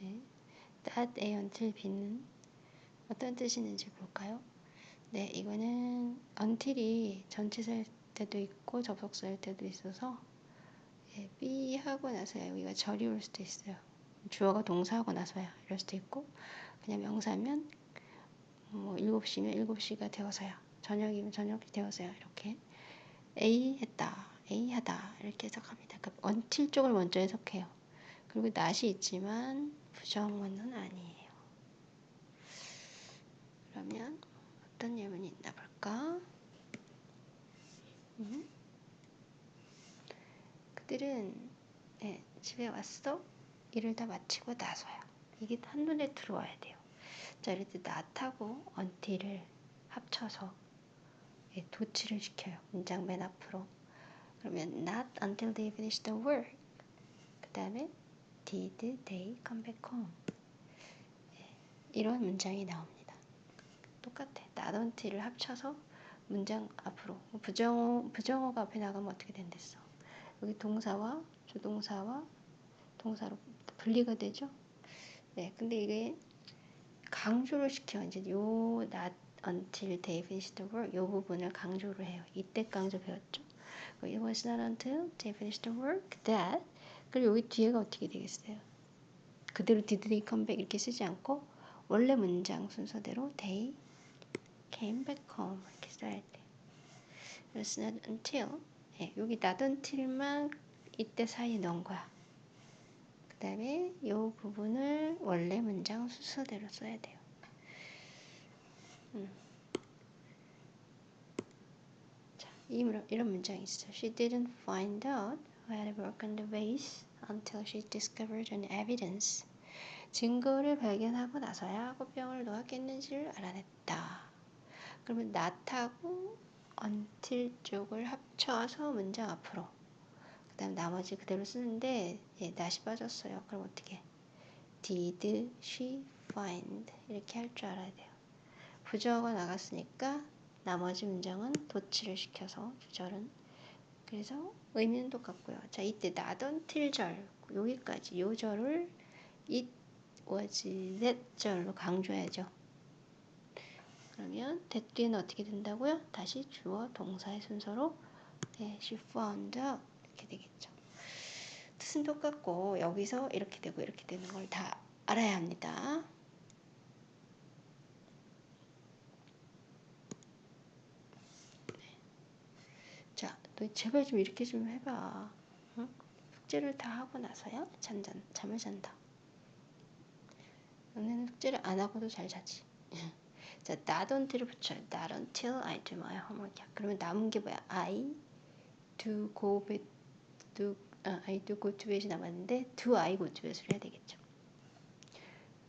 네. that A until B는 어떤 뜻이 있는지 볼까요? 네, 이거는 until이 전치사일 때도 있고 접속사일 때도 있어서 예, B 하고 나서야 여기가 절이 올 수도 있어요. 주어가 동사하고 나서야 이럴 수도 있고 그냥 명사면 뭐 7시면 7시가 되어서야 저녁이면 저녁이 되어서야 이렇게 A 했다, A 하다 이렇게 해석합니다. 그러니까 until 쪽을 먼저 해석해요. 그리고 not이 있지만 부정어는 아니에요. 그러면 어떤 예문이 있나 볼까? 음? 그들은 네, 집에 왔어? 일을 다 마치고 나서야. 이게 한눈에 들어와야 돼요. 자, 이럴 때 not하고 until을 합쳐서 예, 도치를 시켜요. 문장 맨 앞으로. 그러면 not until they finish the work. 그 다음에 did they come back home. 예, 이런 문장이 나옵니다. 똑같아. until을 합쳐서 문장 앞으로 부정어 부정어가 앞에 나가면 어떻게 된댔어? 여기 동사와 조동사와 동사로 분리가 되죠. 네, 근데 이게 강조를 시켜 이제 요 not until they finish the work 요 부분을 강조를 해요. 이때 강조 배웠죠. It was not until they finished the work that 그리고 여기 뒤에가 어떻게 되겠어요? 그대로 did they come back 이렇게 쓰지 않고 원래 문장 순서대로 they came back home 이렇게 써야 돼. It was not until 예, 여기 not until만 이때 사이에 넣은 거야. 그 다음에 이 부분을 원래 문장 순서대로 써야 돼요. 음. 자, 이런, 이런 문장이 있어. She didn't find out had broken the vase until she discovered an evidence. 증거를 발견하고 나서야 꽃병을 누가 깼는지를 알아냈다. 그러면 not하고 until 쪽을 합쳐서 문장 앞으로 그 다음 나머지 그대로 쓰는데 예, not이 빠졌어요. 그럼 어떻게 did she find 이렇게 할 줄 알아야 돼요. 부정어가 나갔으니까 나머지 문장은 도치를 시켜서 주절은 그래서 의미는 똑같고요. 자 이때 나던 틀절 여기까지 요 절을 it was that 절로 강조해야죠. 그러면 that 뒤에는 어떻게 된다고요? 다시 주어 동사의 순서로 네, she found out 이렇게 되겠죠. 뜻은 똑같고 여기서 이렇게 되고 이렇게 되는 걸 다 알아야 합니다. 너 제발 좀 이렇게 좀 해봐. 응? 숙제를 다 하고 나서야 잠, 잔, 잠을 잔다. 너네는 숙제를 안 하고도 잘 자지. 자, not until을 붙여요. Not until I do my homework. 그러면 남은 게 뭐야? I do go bed, do, 아, I do go to bed이 남았는데 do I go to bed을 해야 되겠죠.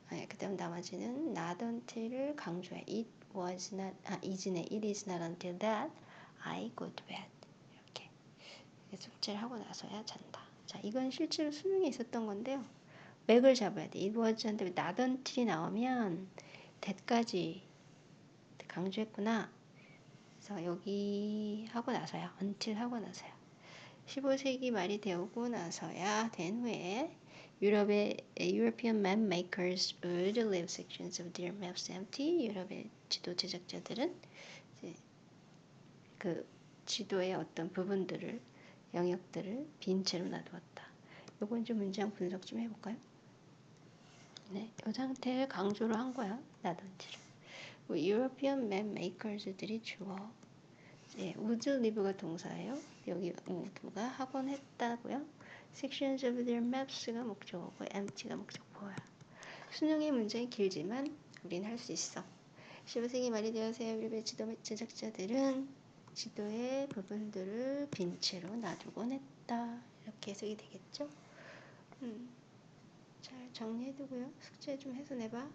아, 그 다음 나머지는 not until을 강조해. It was not, 아, is네. It is not until that I go to bed. 숙제를 하고 나서야 잔다. 자, 이건 실제로 수능에 있었던 건데요. 맥을 잡아야 돼. 이버즈한테 나던 틀이 나오면 대까지 강조했구나. 그래서 여기 하고 나서야 until 하고 나서야 15세기 말이 되고 나서야 된 후에 유럽의 European map makers would leave sections of their maps empty. 유럽의 지도 제작자들은 그 지도의 어떤 부분들을 영역들을 빈 채로 놔두었다. 요건 좀 문장 분석 좀 해볼까요? 네, 이 상태를 강조를 한 거야. 놔둔지를. European map makers들이 주어. 예, would live가 동사예요. 여기 would가 학원 했다고요. sections of their maps가 목적어고 empty가 목적어야. 수능의 문제는 길지만 우린 할 수 있어. 15세기 말이 되어서야 유럽의 지도 제작자들은 지도의 부분들을 빈 채로 놔두곤 했다. 이렇게 해석이 되겠죠? 음, 잘 정리해두고요. 숙제 좀 해서 내봐.